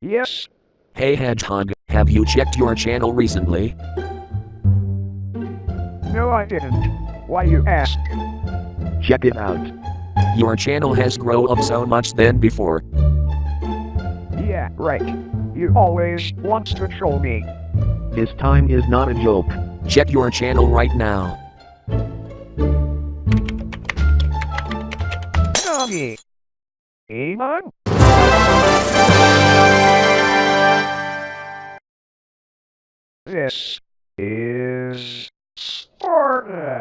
Yes, Hey Hedgehog, have you checked your channel recently? no I didn't. Why you ask? Check it out. Your channel has grown up so much than before that right? You always want to troll me. This time is not a joke. Check your channel right now. Nani? This is Sparta.